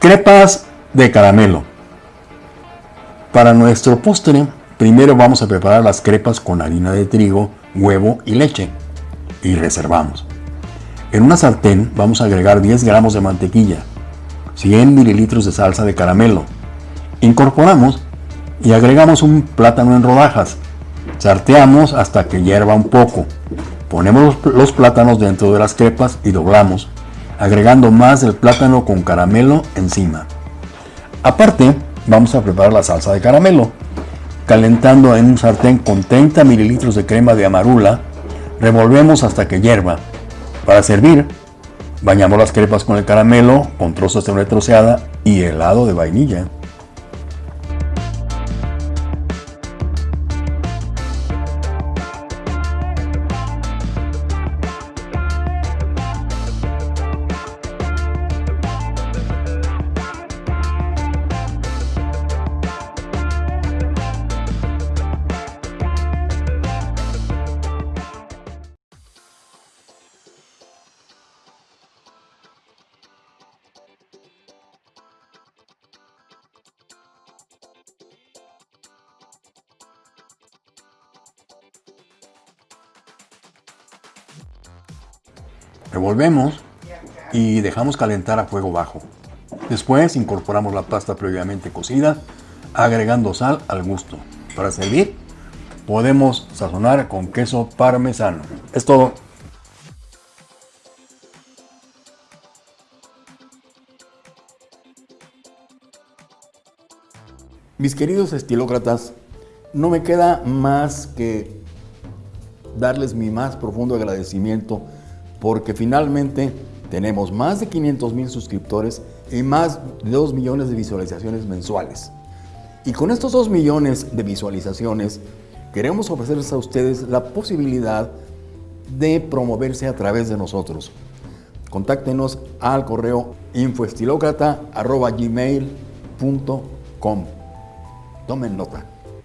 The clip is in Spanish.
Crepas de caramelo. Para nuestro postre, primero vamos a preparar las crepas con harina de trigo, huevo y leche. Y reservamos. En una sartén vamos a agregar 10 gramos de mantequilla, 100 mililitros de salsa de caramelo. Incorporamos y agregamos un plátano en rodajas. Sarteamos hasta que hierva un poco. Ponemos los plátanos dentro de las crepas y doblamos, agregando más del plátano con caramelo encima. Aparte, vamos a preparar la salsa de caramelo, calentando en un sartén con 30 mililitros de crema de amarula, revolvemos hasta que hierva. Para servir, bañamos las crepas con el caramelo, con trozos de troceada y helado de vainilla. Revolvemos y dejamos calentar a fuego bajo. Después incorporamos la pasta previamente cocida, agregando sal al gusto. Para servir, podemos sazonar con queso parmesano. Es todo. Mis queridos estilócratas, no me queda más que darles mi más profundo agradecimiento porque finalmente tenemos más de 500 mil suscriptores y más de 2 millones de visualizaciones mensuales. Y con estos 2 millones de visualizaciones, queremos ofrecerles a ustedes la posibilidad de promoverse a través de nosotros. Contáctenos al correo infoestilocrata.gmail.com Tomen nota.